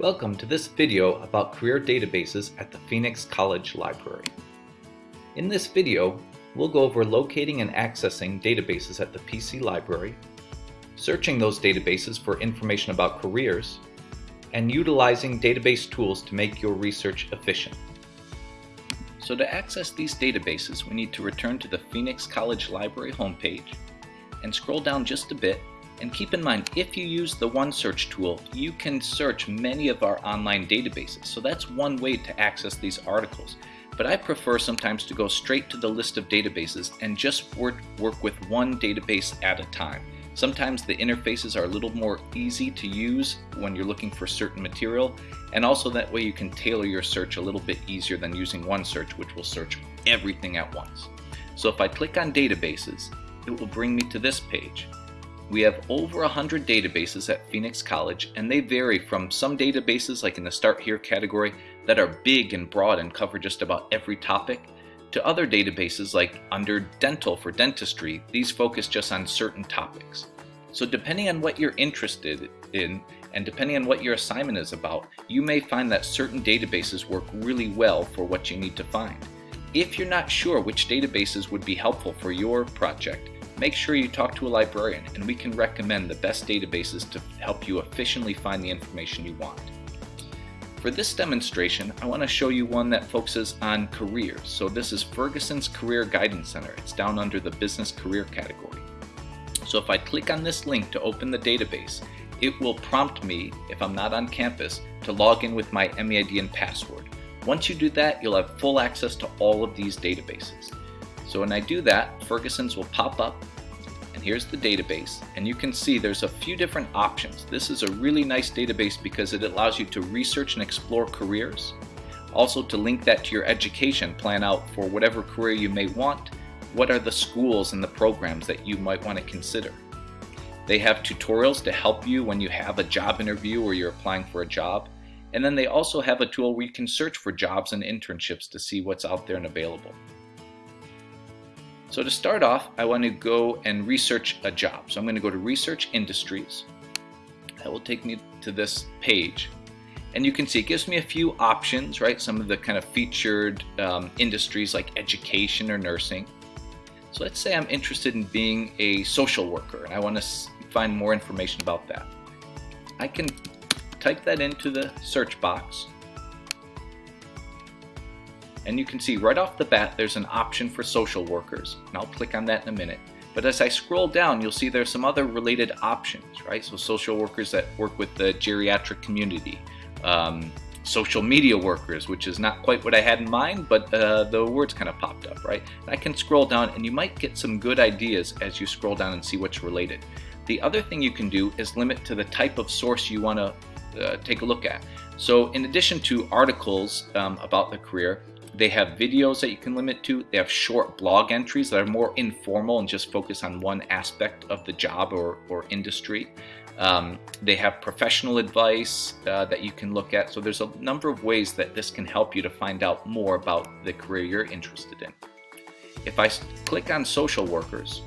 Welcome to this video about career databases at the Phoenix College Library. In this video, we'll go over locating and accessing databases at the PC Library, searching those databases for information about careers, and utilizing database tools to make your research efficient. So to access these databases, we need to return to the Phoenix College Library homepage and scroll down just a bit and keep in mind, if you use the OneSearch tool, you can search many of our online databases. So that's one way to access these articles. But I prefer sometimes to go straight to the list of databases and just work, work with one database at a time. Sometimes the interfaces are a little more easy to use when you're looking for certain material, and also that way you can tailor your search a little bit easier than using OneSearch, which will search everything at once. So if I click on databases, it will bring me to this page. We have over 100 databases at Phoenix College, and they vary from some databases, like in the Start Here category, that are big and broad and cover just about every topic, to other databases like under Dental for dentistry, these focus just on certain topics. So depending on what you're interested in, and depending on what your assignment is about, you may find that certain databases work really well for what you need to find. If you're not sure which databases would be helpful for your project, make sure you talk to a librarian and we can recommend the best databases to help you efficiently find the information you want. For this demonstration, I want to show you one that focuses on careers. So this is Ferguson's Career Guidance Center. It's down under the Business Career category. So if I click on this link to open the database, it will prompt me, if I'm not on campus, to log in with my MEID and password. Once you do that, you'll have full access to all of these databases. So when I do that, Ferguson's will pop up and here's the database and you can see there's a few different options. This is a really nice database because it allows you to research and explore careers. Also to link that to your education, plan out for whatever career you may want, what are the schools and the programs that you might want to consider. They have tutorials to help you when you have a job interview or you're applying for a job. And then they also have a tool where you can search for jobs and internships to see what's out there and available. So to start off, I want to go and research a job. So I'm going to go to Research Industries. That will take me to this page. And you can see it gives me a few options, right? Some of the kind of featured um, industries like education or nursing. So let's say I'm interested in being a social worker and I want to find more information about that. I can type that into the search box and you can see right off the bat there's an option for social workers. And I'll click on that in a minute. But as I scroll down you'll see there's some other related options right? So social workers that work with the geriatric community um, social media workers which is not quite what I had in mind but uh, the words kind of popped up right? And I can scroll down and you might get some good ideas as you scroll down and see what's related. The other thing you can do is limit to the type of source you want to uh, take a look at. So in addition to articles um, about the career they have videos that you can limit to. They have short blog entries that are more informal and just focus on one aspect of the job or, or industry. Um, they have professional advice uh, that you can look at. So there's a number of ways that this can help you to find out more about the career you're interested in. If I click on social workers,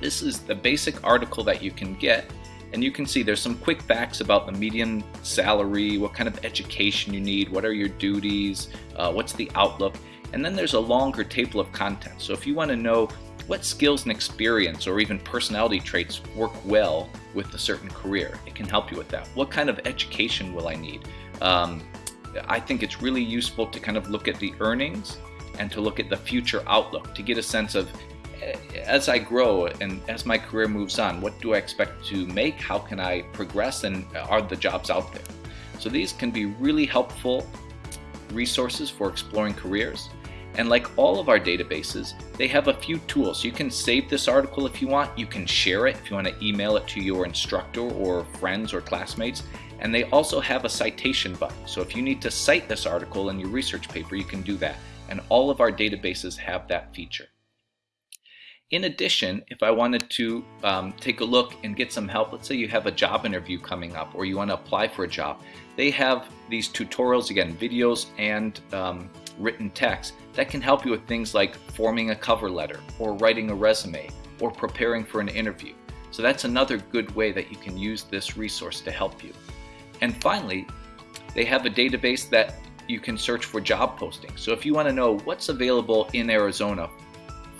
this is the basic article that you can get and you can see there's some quick facts about the median salary, what kind of education you need, what are your duties, uh, what's the outlook, and then there's a longer table of contents. So if you want to know what skills and experience or even personality traits work well with a certain career, it can help you with that. What kind of education will I need? Um, I think it's really useful to kind of look at the earnings and to look at the future outlook to get a sense of as I grow and as my career moves on, what do I expect to make? How can I progress? And are the jobs out there? So these can be really helpful resources for exploring careers. And like all of our databases, they have a few tools. You can save this article if you want. You can share it if you want to email it to your instructor or friends or classmates. And they also have a citation button. So if you need to cite this article in your research paper, you can do that. And all of our databases have that feature. In addition, if I wanted to um, take a look and get some help, let's say you have a job interview coming up or you want to apply for a job, they have these tutorials, again, videos and um, written text that can help you with things like forming a cover letter or writing a resume or preparing for an interview. So that's another good way that you can use this resource to help you. And finally, They have a database that you can search for job postings. So if you want to know what's available in Arizona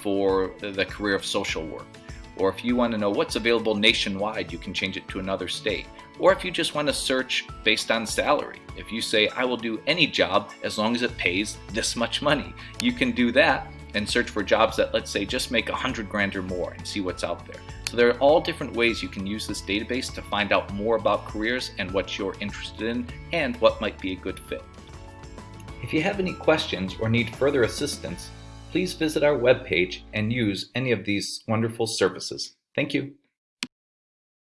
for the career of social work, or if you want to know what's available nationwide, you can change it to another state. Or if you just want to search based on salary, if you say, I will do any job as long as it pays this much money, you can do that and search for jobs that, let's say, just make a hundred grand or more and see what's out there. So there are all different ways you can use this database to find out more about careers and what you're interested in and what might be a good fit. If you have any questions or need further assistance, please visit our webpage and use any of these wonderful services. Thank you.